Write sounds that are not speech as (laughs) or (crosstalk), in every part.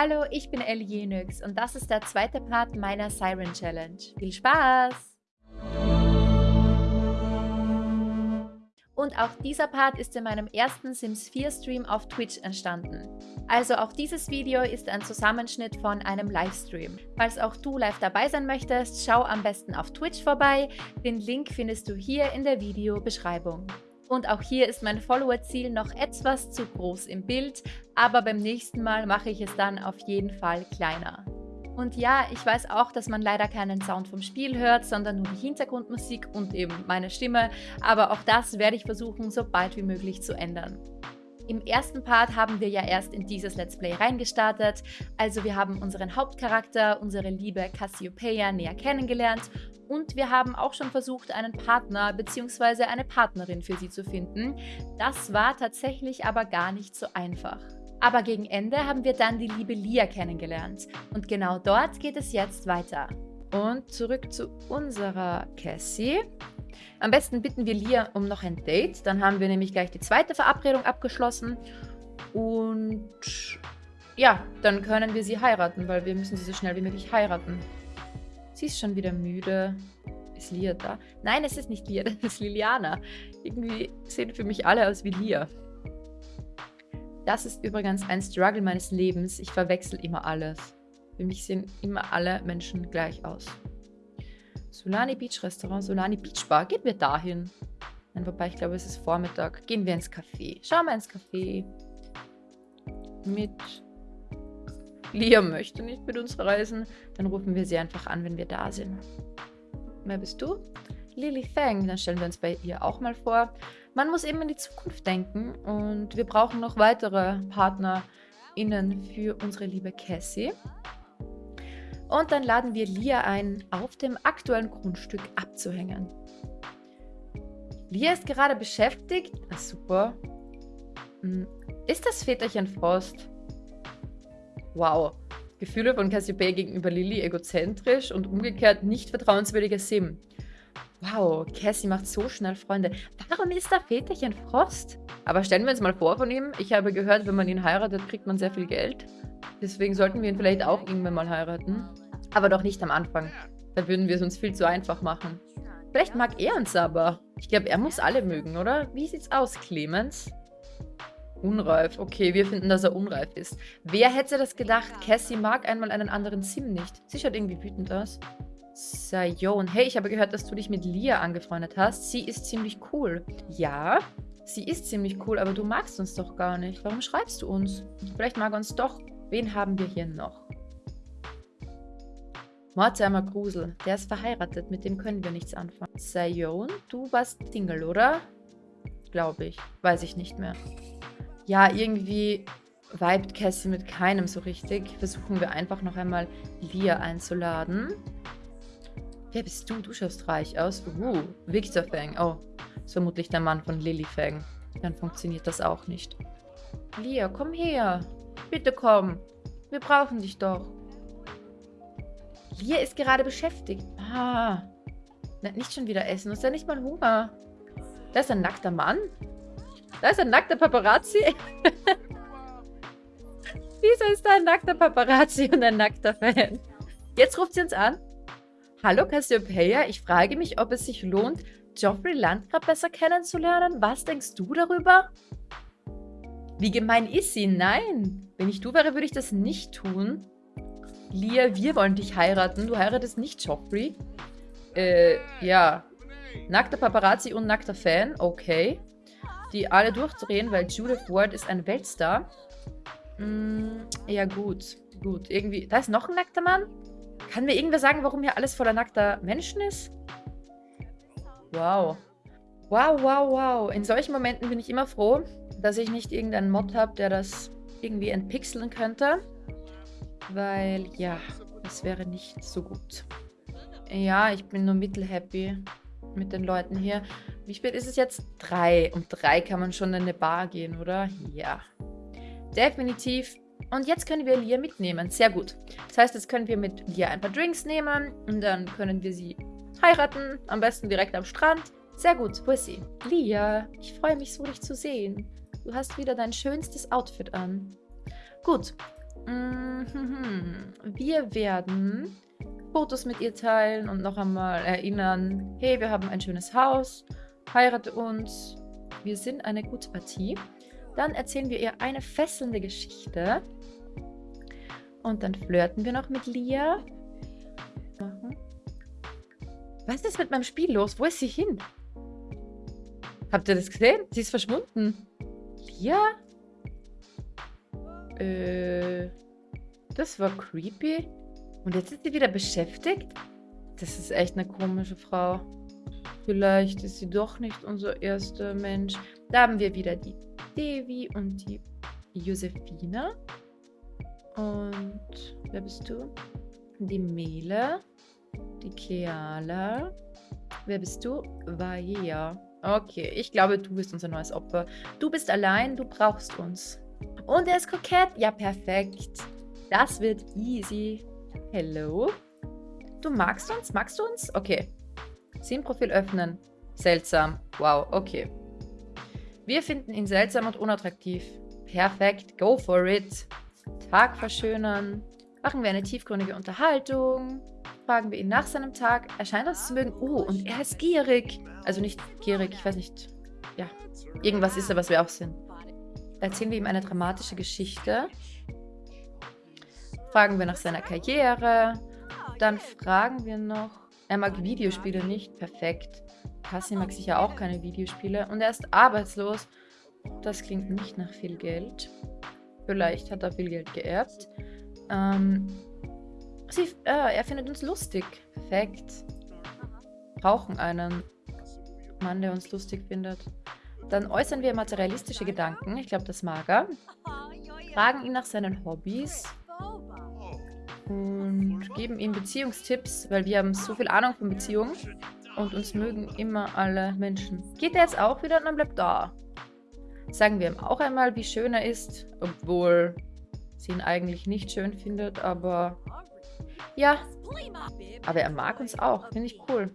Hallo, ich bin Ellie Jenix und das ist der zweite Part meiner Siren Challenge. Viel Spaß! Und auch dieser Part ist in meinem ersten Sims 4 Stream auf Twitch entstanden. Also auch dieses Video ist ein Zusammenschnitt von einem Livestream. Falls auch du live dabei sein möchtest, schau am besten auf Twitch vorbei. Den Link findest du hier in der Videobeschreibung. Und auch hier ist mein Follower-Ziel noch etwas zu groß im Bild, aber beim nächsten Mal mache ich es dann auf jeden Fall kleiner. Und ja, ich weiß auch, dass man leider keinen Sound vom Spiel hört, sondern nur die Hintergrundmusik und eben meine Stimme, aber auch das werde ich versuchen, so bald wie möglich zu ändern. Im ersten Part haben wir ja erst in dieses Let's Play reingestartet, also wir haben unseren Hauptcharakter, unsere liebe Cassiopeia, näher kennengelernt und wir haben auch schon versucht, einen Partner bzw. eine Partnerin für sie zu finden. Das war tatsächlich aber gar nicht so einfach. Aber gegen Ende haben wir dann die liebe Lia kennengelernt. Und genau dort geht es jetzt weiter. Und zurück zu unserer Cassie. Am besten bitten wir Lia um noch ein Date. Dann haben wir nämlich gleich die zweite Verabredung abgeschlossen. Und ja, dann können wir sie heiraten, weil wir müssen sie so schnell wie möglich heiraten. Sie ist schon wieder müde. Ist Lia da? Nein, es ist nicht Lia, (laughs) das ist Liliana. Irgendwie sehen für mich alle aus wie Lia. Das ist übrigens ein Struggle meines Lebens. Ich verwechsel immer alles. Für mich sehen immer alle Menschen gleich aus. Solani Beach Restaurant, Solani Beach Bar. Gehen wir dahin. Nein, wobei ich glaube, es ist Vormittag. Gehen wir ins Café. Schauen wir ins Café. Mit Liam möchte nicht mit uns reisen, dann rufen wir sie einfach an, wenn wir da sind. Wer bist du? Lily Fang, dann stellen wir uns bei ihr auch mal vor. Man muss eben in die Zukunft denken und wir brauchen noch weitere PartnerInnen für unsere liebe Cassie. Und dann laden wir Lia ein, auf dem aktuellen Grundstück abzuhängen. Lia ist gerade beschäftigt. Ah, super. Hm, ist das Väterchen Frost? Wow. Gefühle von Cassiopeia gegenüber Lily egozentrisch und umgekehrt nicht vertrauenswürdiger Sim. Wow, Cassie macht so schnell Freunde. Warum ist da Väterchen Frost? Aber stellen wir uns mal vor von ihm. Ich habe gehört, wenn man ihn heiratet, kriegt man sehr viel Geld. Deswegen sollten wir ihn vielleicht auch irgendwann mal heiraten. Aber doch nicht am Anfang. Da würden wir es uns viel zu einfach machen. Vielleicht mag er uns aber. Ich glaube, er muss alle mögen, oder? Wie sieht's aus, Clemens? Unreif. Okay, wir finden, dass er unreif ist. Wer hätte das gedacht? Cassie mag einmal einen anderen Sim nicht. Sie schaut irgendwie wütend aus. Sayon. Hey, ich habe gehört, dass du dich mit Lia angefreundet hast. Sie ist ziemlich cool. Ja, sie ist ziemlich cool, aber du magst uns doch gar nicht. Warum schreibst du uns? Vielleicht mag er uns doch. Wen haben wir hier noch? Mortimer Grusel. Der ist verheiratet. Mit dem können wir nichts anfangen. Sayon, du warst Single, oder? Glaube ich. Weiß ich nicht mehr ja, irgendwie vibet Cassie mit keinem so richtig. Versuchen wir einfach noch einmal Lia einzuladen. Wer bist du? Du schaust reich aus. Uh, Victor Fang. Oh, ist vermutlich der Mann von Lily Fang. Dann funktioniert das auch nicht. Lia, komm her. Bitte komm. Wir brauchen dich doch. Lia ist gerade beschäftigt. Ah. Nicht schon wieder essen. Du hast ja nicht mal Hunger. Da ist ein nackter Mann. Da ist ein nackter Paparazzi. (laughs) Wieso ist da ein nackter Paparazzi und ein nackter Fan? Jetzt ruft sie uns an. Hallo Cassiopeia, ich frage mich, ob es sich lohnt, Geoffrey Landgraf besser kennenzulernen. Was denkst du darüber? Wie gemein ist sie? Nein. Wenn ich du wäre, würde ich das nicht tun. Lia, wir wollen dich heiraten. Du heiratest nicht Geoffrey. Äh, ja. Nackter Paparazzi und nackter Fan. Okay die alle durchdrehen, weil Judith Ward ist ein Weltstar. Mm, ja, gut. Gut, irgendwie... Da ist noch ein nackter Mann? Kann mir irgendwer sagen, warum hier alles voller nackter Menschen ist? Wow. Wow, wow, wow. In solchen Momenten bin ich immer froh, dass ich nicht irgendeinen Mod habe, der das irgendwie entpixeln könnte. Weil, ja, das wäre nicht so gut. Ja, ich bin nur mittelhappy mit den Leuten hier. Wie spät ist es jetzt? Drei. Um drei kann man schon in eine Bar gehen, oder? Ja. Definitiv. Und jetzt können wir Lia mitnehmen. Sehr gut. Das heißt, jetzt können wir mit Lia ein paar Drinks nehmen und dann können wir sie heiraten. Am besten direkt am Strand. Sehr gut. Wo ist sie? Lia, ich freue mich so, dich zu sehen. Du hast wieder dein schönstes Outfit an. Gut. Mhm. Wir werden Fotos mit ihr teilen und noch einmal erinnern, hey, wir haben ein schönes Haus, heirate uns, wir sind eine gute Partie. Dann erzählen wir ihr eine fesselnde Geschichte. Und dann flirten wir noch mit Lia. Was ist mit meinem Spiel los? Wo ist sie hin? Habt ihr das gesehen? Sie ist verschwunden. Lia? Äh, das war creepy. Und jetzt ist sie wieder beschäftigt? Das ist echt eine komische Frau. Vielleicht ist sie doch nicht unser erster Mensch. Da haben wir wieder die Devi und die Josephine. Und wer bist du? Die Mele. Die Keala. Wer bist du? Vaia. Okay, ich glaube, du bist unser neues Opfer. Du bist allein, du brauchst uns. Und er ist kokett. Ja, perfekt. Das wird easy. Hello. Du magst uns? Magst du uns? Okay. Sim-Profil öffnen. Seltsam. Wow, okay. Wir finden ihn seltsam und unattraktiv. Perfekt, go for it. Tag verschönern. Machen wir eine tiefgründige Unterhaltung. Fragen wir ihn nach seinem Tag. Er scheint uns zu mögen. Oh, und er ist gierig. Also nicht gierig, ich weiß nicht. Ja, irgendwas ist er, was wir auch sind. Erzählen wir ihm eine dramatische Geschichte. Fragen wir nach seiner Karriere. Dann fragen wir noch... Er mag Videospiele nicht. Perfekt. Cassie mag sicher auch keine Videospiele. Und er ist arbeitslos. Das klingt nicht nach viel Geld. Vielleicht hat er viel Geld geerbt. Ähm, sie, äh, er findet uns lustig. Perfekt. Brauchen einen Mann, der uns lustig findet. Dann äußern wir materialistische Gedanken. Ich glaube, das mag er. Fragen ihn nach seinen Hobbys und geben ihm Beziehungstipps, weil wir haben so viel Ahnung von Beziehungen und uns mögen immer alle Menschen. Geht er jetzt auch wieder und dann bleibt da. Sagen wir ihm auch einmal, wie schön er ist, obwohl sie ihn eigentlich nicht schön findet, aber ja, aber er mag uns auch, finde ich cool.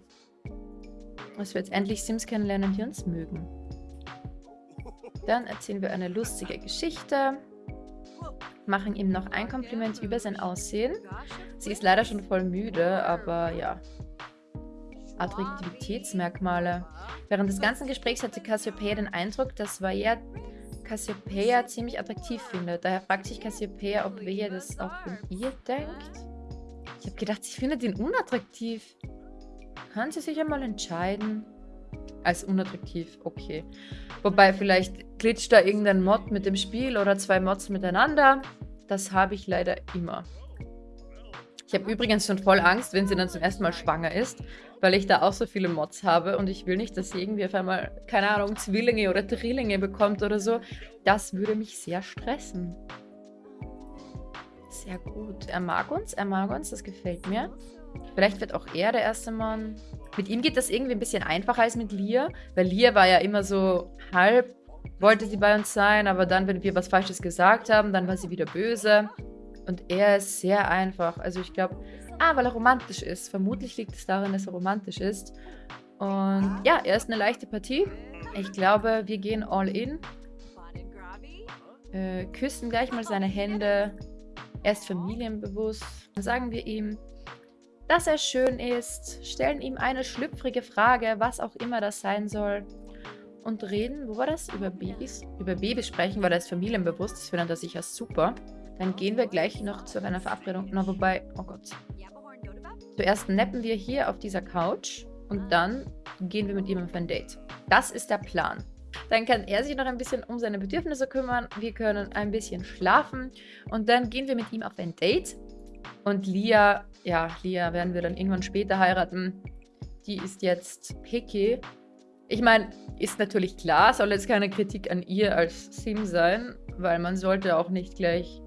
Dass wir jetzt endlich Sims kennenlernen, die uns mögen. Dann erzählen wir eine lustige Geschichte machen ihm noch ein Kompliment über sein Aussehen. Sie ist leider schon voll müde, aber ja. Attraktivitätsmerkmale. Während des ganzen Gesprächs hatte Cassiopeia den Eindruck, dass Vaia Cassiopeia ziemlich attraktiv findet. Daher fragt sich Cassiopeia, ob Vaia das auch von ihr denkt. Ich habe gedacht, sie findet ihn unattraktiv. Kann sie sich einmal entscheiden? Als unattraktiv, okay. Wobei, vielleicht glitscht da irgendein Mod mit dem Spiel oder zwei Mods miteinander. Das habe ich leider immer. Ich habe übrigens schon voll Angst, wenn sie dann zum ersten Mal schwanger ist, weil ich da auch so viele Mods habe und ich will nicht, dass sie irgendwie auf einmal, keine Ahnung, Zwillinge oder Drillinge bekommt oder so. Das würde mich sehr stressen. Sehr gut. Er mag uns, er mag uns, das gefällt mir. Vielleicht wird auch er der erste Mann. Mit ihm geht das irgendwie ein bisschen einfacher als mit Lia, weil Lia war ja immer so halb, wollte sie bei uns sein, aber dann, wenn wir was Falsches gesagt haben, dann war sie wieder böse. Und er ist sehr einfach. Also ich glaube, ah, weil er romantisch ist. Vermutlich liegt es daran, dass er romantisch ist. Und ja, er ist eine leichte Partie. Ich glaube, wir gehen all in. Äh, küssen gleich mal seine Hände. Er ist familienbewusst. Dann sagen wir ihm, dass er schön ist, stellen ihm eine schlüpfrige Frage, was auch immer das sein soll und reden, wo war das? Über Babys? Über Babys sprechen, weil er ist familienbewusst, das findet er sicher super. Dann gehen wir gleich noch zu einer Verabredung. Na, wobei, oh Gott. Zuerst nappen wir hier auf dieser Couch und dann gehen wir mit ihm auf ein Date. Das ist der Plan. Dann kann er sich noch ein bisschen um seine Bedürfnisse kümmern. Wir können ein bisschen schlafen und dann gehen wir mit ihm auf ein Date. Und Lia, ja, Lia werden wir dann irgendwann später heiraten. Die ist jetzt picky. Ich meine, ist natürlich klar, soll jetzt keine Kritik an ihr als Sim sein, weil man sollte auch nicht gleich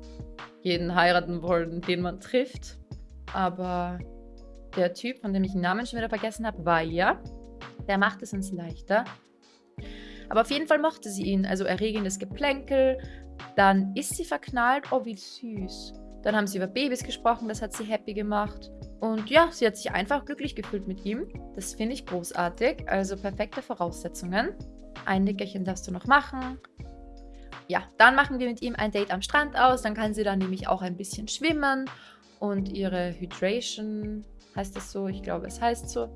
jeden heiraten wollen, den man trifft. Aber der Typ, von dem ich den Namen schon wieder vergessen habe, war ja. Der macht es uns leichter. Aber auf jeden Fall mochte sie ihn. Also erregendes Geplänkel. Dann ist sie verknallt. Oh, wie süß. Dann haben sie über Babys gesprochen, das hat sie happy gemacht. Und ja, sie hat sich einfach glücklich gefühlt mit ihm. Das finde ich großartig, also perfekte Voraussetzungen. Ein Nickerchen darfst du noch machen. ja, dann machen wir mit ihm ein Date am Strand aus. Dann kann sie dann nämlich auch ein bisschen schwimmen und ihre Hydration, heißt das so? Ich glaube, es heißt so,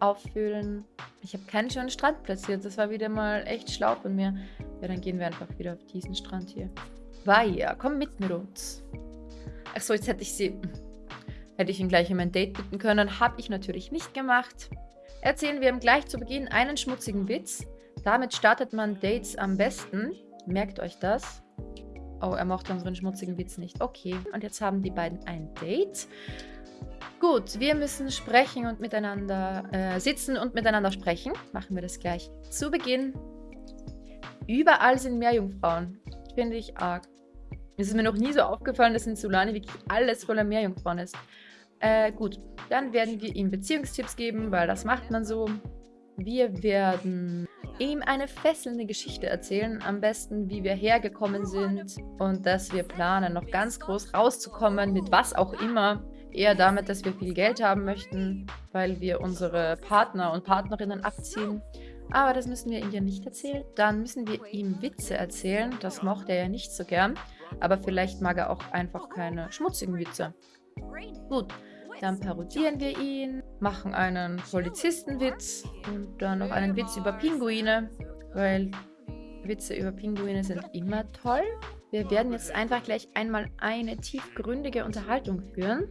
auffüllen. Ich habe keinen schönen Strand platziert. Das war wieder mal echt schlau von mir. Ja, dann gehen wir einfach wieder auf diesen Strand hier. Vaya, komm mit mit uns. Achso, jetzt hätte ich sie... (laughs) Hätte ich ihn gleich um ein Date bitten können. Habe ich natürlich nicht gemacht. Erzählen wir ihm gleich zu Beginn einen schmutzigen Witz. Damit startet man Dates am besten. Merkt euch das. Oh, er mochte unseren schmutzigen Witz nicht. Okay, und jetzt haben die beiden ein Date. Gut, wir müssen sprechen und miteinander äh, sitzen und miteinander sprechen. Machen wir das gleich zu Beginn. Überall sind Meerjungfrauen. Finde ich arg. Es ist mir noch nie so aufgefallen, dass in Solani wirklich alles voller Meerjungfrauen ist. Äh, gut, dann werden wir ihm Beziehungstipps geben, weil das macht man so. Wir werden ihm eine fesselnde Geschichte erzählen, am besten wie wir hergekommen sind und dass wir planen, noch ganz groß rauszukommen, mit was auch immer. Eher damit, dass wir viel Geld haben möchten, weil wir unsere Partner und Partnerinnen abziehen. Aber das müssen wir ihm ja nicht erzählen. Dann müssen wir ihm Witze erzählen. Das mochte er ja nicht so gern. Aber vielleicht mag er auch einfach keine schmutzigen Witze. Gut, dann parodieren wir ihn, machen einen Polizistenwitz und dann noch einen Witz über Pinguine, weil Witze über Pinguine sind immer toll. Wir werden jetzt einfach gleich einmal eine tiefgründige Unterhaltung führen.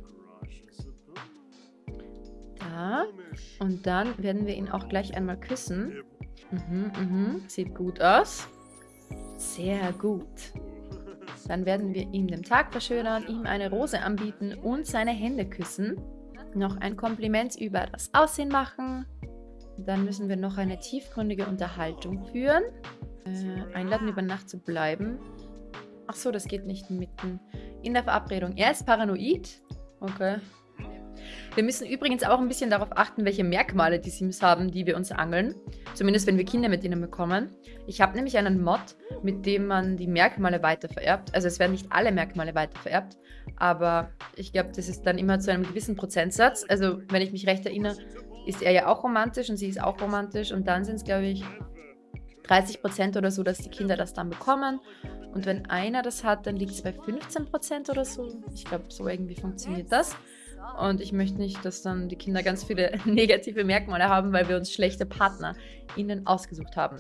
Und dann werden wir ihn auch gleich einmal küssen. Mhm, mhm. Sieht gut aus. Sehr gut. Dann werden wir ihm den Tag verschönern, ihm eine Rose anbieten und seine Hände küssen. Noch ein Kompliment über das Aussehen machen. Dann müssen wir noch eine tiefgründige Unterhaltung führen. Äh, einladen, über Nacht zu bleiben. Ach so, das geht nicht mitten in der Verabredung. Er ist paranoid. Okay. Wir müssen übrigens auch ein bisschen darauf achten, welche Merkmale die Sims haben, die wir uns angeln. Zumindest, wenn wir Kinder mit ihnen bekommen. Ich habe nämlich einen Mod, mit dem man die Merkmale weitervererbt. Also es werden nicht alle Merkmale weitervererbt, aber ich glaube, das ist dann immer zu einem gewissen Prozentsatz. Also wenn ich mich recht erinnere, ist er ja auch romantisch und sie ist auch romantisch. Und dann sind es, glaube ich, 30% oder so, dass die Kinder das dann bekommen. Und wenn einer das hat, dann liegt es bei 15% oder so. Ich glaube, so irgendwie funktioniert das. Und ich möchte nicht, dass dann die Kinder ganz viele (laughs) negative Merkmale haben, weil wir uns schlechte Partner ihnen ausgesucht haben.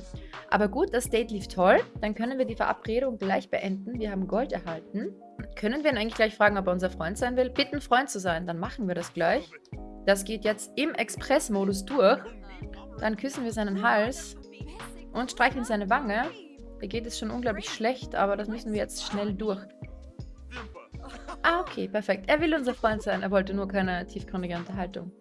Aber gut, das Date lief toll. Dann können wir die Verabredung gleich beenden. Wir haben Gold erhalten. Können wir ihn eigentlich gleich fragen, ob er unser Freund sein will? Bitten, Freund zu sein. Dann machen wir das gleich. Das geht jetzt im Express-Modus durch. Dann küssen wir seinen Hals und streicheln seine Wange. Da geht es schon unglaublich schlecht, aber das müssen wir jetzt schnell durch. Ah, okay, perfekt. Er will unser Freund sein. Er wollte nur keine tiefgründige Unterhaltung.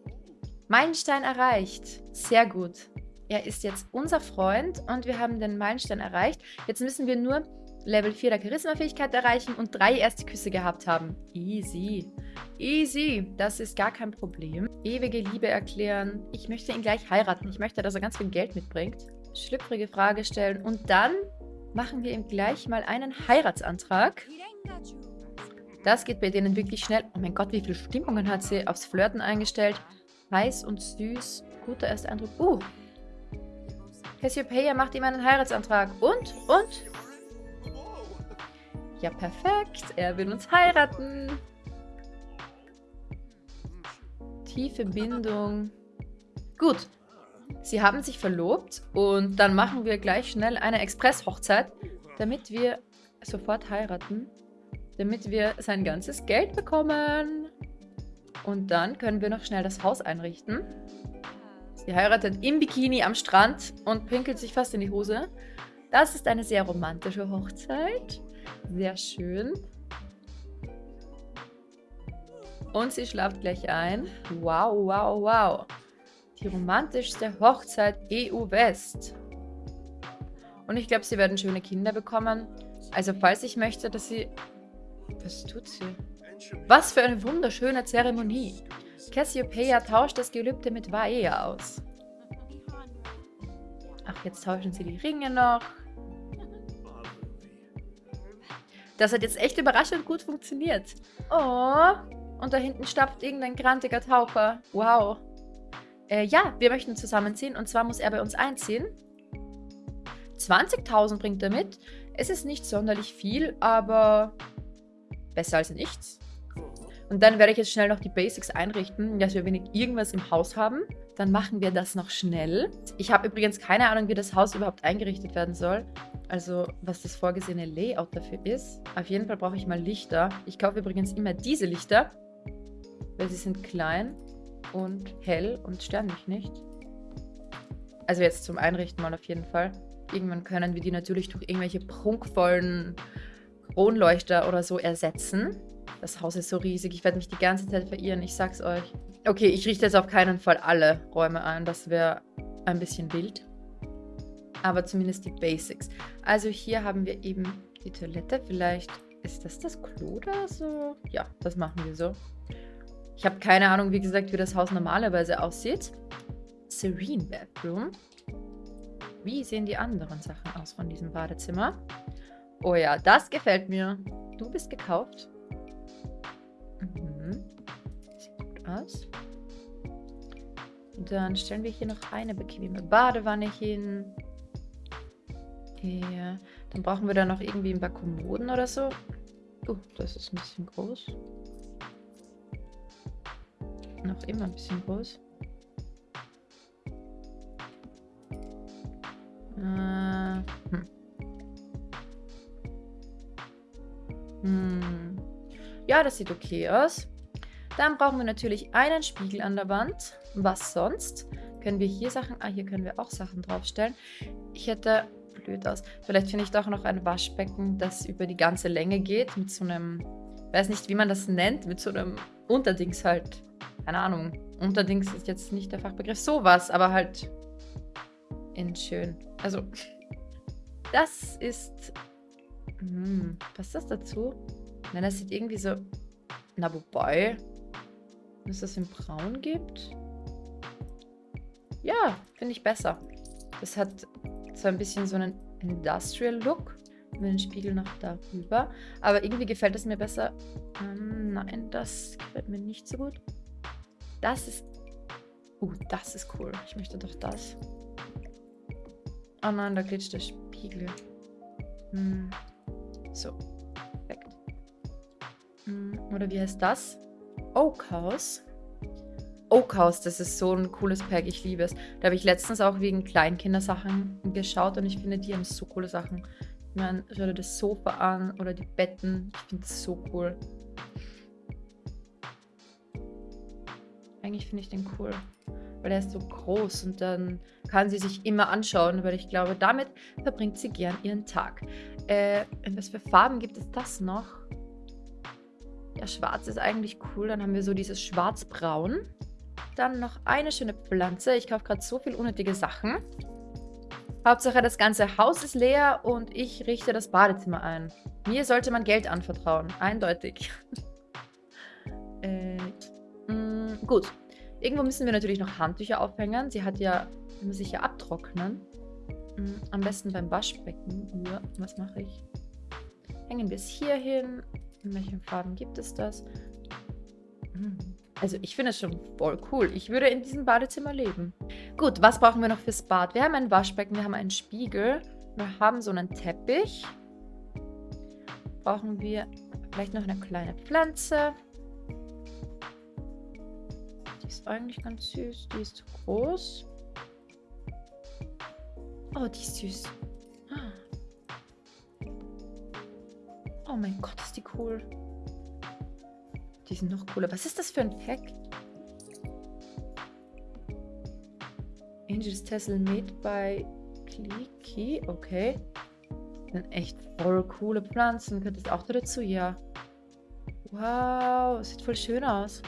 Meilenstein erreicht. Sehr gut. Er ist jetzt unser Freund und wir haben den Meilenstein erreicht. Jetzt müssen wir nur Level 4 der Charisma-Fähigkeit erreichen und drei erste Küsse gehabt haben. Easy. Easy. Das ist gar kein Problem. Ewige Liebe erklären. Ich möchte ihn gleich heiraten. Ich möchte, dass er ganz viel Geld mitbringt. Schlüpfrige Frage stellen. Und dann machen wir ihm gleich mal einen Heiratsantrag. Das geht bei denen wirklich schnell. Oh mein Gott, wie viele Stimmungen hat sie aufs Flirten eingestellt. Heiß und süß. Guter erster Eindruck. Uh. Cassiopeia macht ihm einen Heiratsantrag. Und? Und? Ja, perfekt. Er will uns heiraten. Tiefe Bindung. Gut. Sie haben sich verlobt und dann machen wir gleich schnell eine Express-Hochzeit, damit wir sofort heiraten damit wir sein ganzes Geld bekommen. Und dann können wir noch schnell das Haus einrichten. Sie heiratet im Bikini am Strand und pinkelt sich fast in die Hose. Das ist eine sehr romantische Hochzeit. Sehr schön. Und sie schlaft gleich ein. Wow, wow, wow. Die romantischste Hochzeit EU-West. Und ich glaube, sie werden schöne Kinder bekommen. Also falls ich möchte, dass sie was tut sie? Was für eine wunderschöne Zeremonie. Cassiopeia tauscht das Gelübde mit Vaea aus. Ach, jetzt tauschen sie die Ringe noch. Das hat jetzt echt überraschend gut funktioniert. Oh, und da hinten stapft irgendein grantiger Taucher. Wow. Äh, ja, wir möchten zusammenziehen und zwar muss er bei uns einziehen. 20.000 bringt er mit. Es ist nicht sonderlich viel, aber besser als nichts. Und dann werde ich jetzt schnell noch die Basics einrichten, dass wir wenig irgendwas im Haus haben. Dann machen wir das noch schnell. Ich habe übrigens keine Ahnung, wie das Haus überhaupt eingerichtet werden soll. Also, was das vorgesehene Layout dafür ist. Auf jeden Fall brauche ich mal Lichter. Ich kaufe übrigens immer diese Lichter, weil sie sind klein und hell und stören mich nicht. Also jetzt zum Einrichten mal auf jeden Fall. Irgendwann können wir die natürlich durch irgendwelche prunkvollen Kronleuchter oder so ersetzen. Das Haus ist so riesig, ich werde mich die ganze Zeit verirren, ich sag's euch. Okay, ich richte jetzt auf keinen Fall alle Räume ein, das wäre ein bisschen wild. Aber zumindest die Basics. Also hier haben wir eben die Toilette, vielleicht ist das das Klo oder so? Ja, das machen wir so. Ich habe keine Ahnung, wie gesagt, wie das Haus normalerweise aussieht. Serene Bathroom. Wie sehen die anderen Sachen aus von diesem Badezimmer? Oh ja, das gefällt mir. Du bist gekauft. Mhm. Sieht gut aus. Dann stellen wir hier noch eine bequeme Badewanne hin. Ja, dann brauchen wir da noch irgendwie ein paar Kommoden oder so. Oh, das ist ein bisschen groß. Noch immer ein bisschen groß. Äh, hm. Hm. Ja, das sieht okay aus. Dann brauchen wir natürlich einen Spiegel an der Wand. Was sonst? Können wir hier Sachen... Ah, hier können wir auch Sachen draufstellen. Ich hätte... Blöd aus. Vielleicht finde ich doch noch ein Waschbecken, das über die ganze Länge geht. Mit so einem... Weiß nicht, wie man das nennt. Mit so einem Unterdings halt. Keine Ahnung. Unterdings ist jetzt nicht der Fachbegriff. Sowas, aber halt in schön. Also, (laughs) das ist... Hm, passt das dazu? Nein, das sieht irgendwie so... Na, wobei... Wenn es das in Braun gibt? Ja, finde ich besser. Das hat so ein bisschen so einen Industrial-Look. Mit dem Spiegel noch darüber. Aber irgendwie gefällt es mir besser. Ähm, nein, das gefällt mir nicht so gut. Das ist... Uh, das ist cool. Ich möchte doch das. Oh nein, da glitscht der Spiegel. Hm. So. Perfekt. Hm. Oder wie heißt das? Oak House. Oak House, das ist so ein cooles Pack, ich liebe es. Da habe ich letztens auch wegen Kleinkindersachen geschaut und ich finde, die haben so coole Sachen. Ich meine, schau dir das Sofa an oder die Betten. Ich finde das so cool. Eigentlich finde ich den cool weil er ist so groß und dann kann sie sich immer anschauen, weil ich glaube, damit verbringt sie gern ihren Tag. Äh, in was für Farben gibt es das noch? Ja, schwarz ist eigentlich cool. Dann haben wir so dieses schwarz-braun. Dann noch eine schöne Pflanze. Ich kaufe gerade so viel unnötige Sachen. Hauptsache, das ganze Haus ist leer und ich richte das Badezimmer ein. Mir sollte man Geld anvertrauen. Eindeutig. (laughs) äh, mh, mm, gut. Irgendwo müssen wir natürlich noch Handtücher aufhängen. Sie hat ja, muss sich ja abtrocknen. Hm, am besten beim Waschbecken. Ja, was mache ich? Hängen wir es hier hin. In welchen Farben gibt es das? Hm, also ich finde es schon voll cool. Ich würde in diesem Badezimmer leben. Gut, was brauchen wir noch fürs Bad? Wir haben ein Waschbecken, wir haben einen Spiegel. Wir haben so einen Teppich. Brauchen wir vielleicht noch eine kleine Pflanze ist eigentlich ganz süß. Die ist zu groß. Oh, die ist süß. Oh mein Gott, ist die cool. Die sind noch cooler. Was ist das für ein Pack? Angels Tessel made by Clicky. Okay. Das sind echt voll coole Pflanzen. Gehört das auch dazu? Ja. Wow, sieht voll schön aus.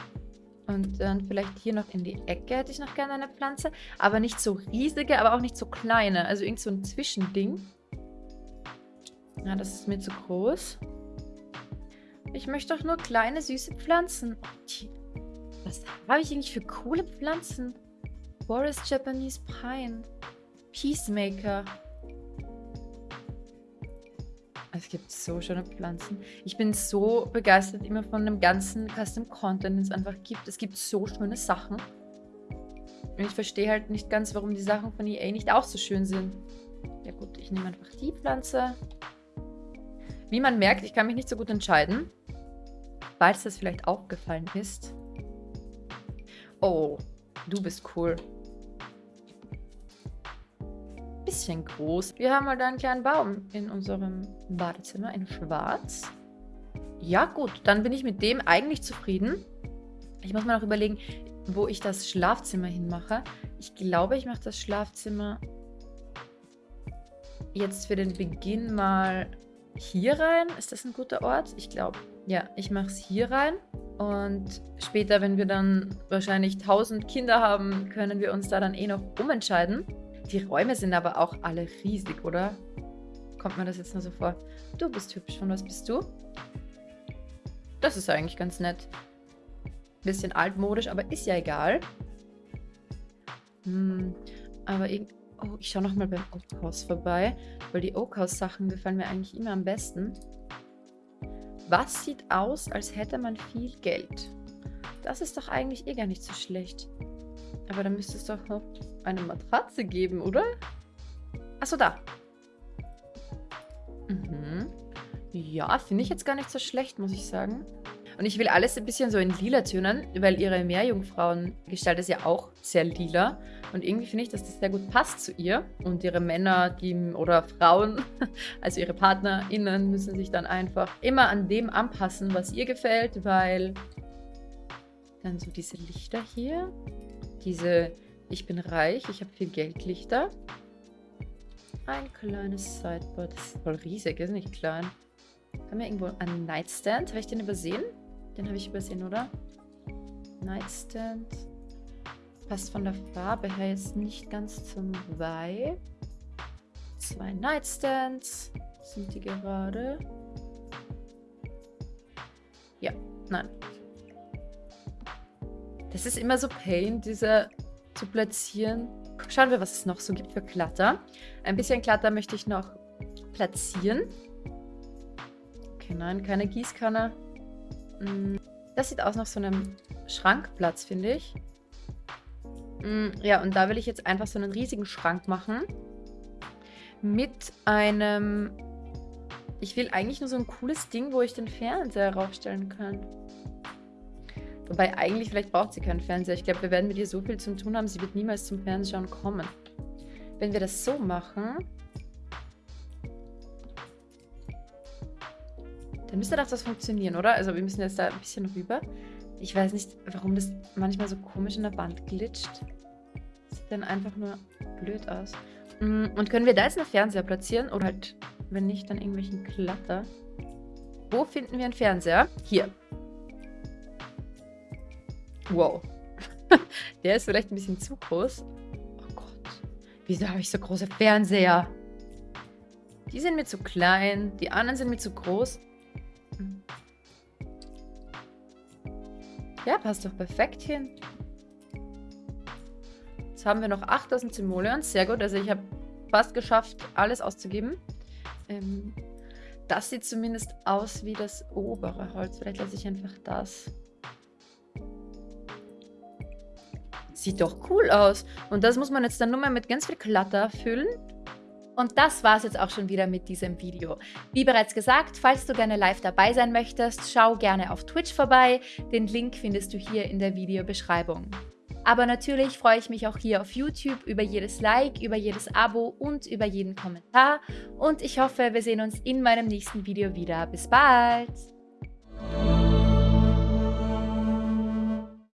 Und dann vielleicht hier noch in die Ecke hätte ich noch gerne eine Pflanze. Aber nicht so riesige, aber auch nicht so kleine. Also irgend so ein Zwischending. Ja, das ist mir zu groß. Ich möchte doch nur kleine, süße Pflanzen. Was habe ich eigentlich für coole Pflanzen? Forest Japanese Pine. Peacemaker. Es gibt so schöne Pflanzen. Ich bin so begeistert immer von dem ganzen Custom Content, den es einfach gibt. Es gibt so schöne Sachen. Und ich verstehe halt nicht ganz, warum die Sachen von EA nicht auch so schön sind. Ja gut, ich nehme einfach die Pflanze. Wie man merkt, ich kann mich nicht so gut entscheiden. Falls das vielleicht aufgefallen ist. Oh, du bist cool. Bisschen groß. Wir haben halt einen kleinen Baum in unserem Badezimmer in schwarz. Ja gut, dann bin ich mit dem eigentlich zufrieden. Ich muss mal noch überlegen, wo ich das Schlafzimmer hinmache. Ich glaube, ich mache das Schlafzimmer jetzt für den Beginn mal hier rein. Ist das ein guter Ort? Ich glaube. Ja, ich mache es hier rein. Und später, wenn wir dann wahrscheinlich 1000 Kinder haben, können wir uns da dann eh noch umentscheiden. Die Räume sind aber auch alle riesig, oder? Kommt mir das jetzt nur so vor. Du bist hübsch. Von was bist du? Das ist eigentlich ganz nett. Bisschen altmodisch, aber ist ja egal. Hm, aber irgendwie... Oh, ich schaue nochmal beim Oak House vorbei, weil die Oak House Sachen gefallen mir eigentlich immer am besten. Was sieht aus, als hätte man viel Geld? Das ist doch eigentlich eh gar nicht so schlecht. Aber da müsste es doch noch eine Matratze geben, oder? Achso, da. Mhm. Ja, finde ich jetzt gar nicht so schlecht, muss ich sagen. Und ich will alles ein bisschen so in lila Tönen, weil ihre Meerjungfrauen-Gestalt ist ja auch sehr lila. Und irgendwie finde ich, dass das sehr gut passt zu ihr. Und ihre Männer die, oder Frauen, (laughs) also ihre PartnerInnen, müssen sich dann einfach immer an dem anpassen, was ihr gefällt, weil dann so diese Lichter hier, diese ich bin reich, ich habe viel Geld Lichter. Ein kleines Sideboard, das ist voll riesig, ist nicht klein. Haben wir irgendwo einen Nightstand? Habe ich den übersehen? Den habe ich übersehen, oder? Nightstand. Passt von der Farbe her jetzt nicht ganz zum Vibe. Zwei Nightstands. Sind die gerade? Ja, nein. Das ist immer so Pain, diese zu platzieren. Schauen wir, was es noch so gibt für Klatter. Ein bisschen Klatter möchte ich noch platzieren. Okay, nein, keine Gießkanne. Mm, das sieht aus nach so einem Schrankplatz, finde ich. Mm, ja, und da will ich jetzt einfach so einen riesigen Schrank machen. Mit einem... Ich will eigentlich nur so ein cooles Ding, wo ich den Fernseher raufstellen kann. Wobei eigentlich, vielleicht braucht sie keinen Fernseher. Ich glaube, wir werden mit ihr so viel zu tun haben, sie wird niemals zum Fernsehen kommen. Wenn wir das so machen, Dann müsste doch das funktionieren, oder? Also wir müssen jetzt da ein bisschen rüber. Ich weiß nicht, warum das manchmal so komisch in der Wand glitscht. Sieht dann einfach nur blöd aus. Mm, und können wir da jetzt einen Fernseher platzieren? Oder halt, wenn nicht, dann irgendwelchen Klatter. Wo finden wir einen Fernseher? Hier. Wow. (laughs) Der ist vielleicht ein bisschen zu groß. Oh Gott. Wieso habe ich so große Fernseher? Die sind mir zu klein. Die anderen sind mir zu groß. Ja, passt doch perfekt hin. Jetzt haben wir noch 8000 Simoleons. Sehr gut. Also ich habe fast geschafft, alles auszugeben. Ähm, das sieht zumindest aus wie das obere Holz. Vielleicht lasse ich einfach das. Sieht doch cool aus. Und das muss man jetzt dann nur mal mit ganz viel Klatter füllen. Und das war es jetzt auch schon wieder mit diesem Video. Wie bereits gesagt, falls du gerne live dabei sein möchtest, schau gerne auf Twitch vorbei. Den Link findest du hier in der Videobeschreibung. Aber natürlich freue ich mich auch hier auf YouTube über jedes Like, über jedes Abo und über jeden Kommentar. Und ich hoffe, wir sehen uns in meinem nächsten Video wieder. Bis bald!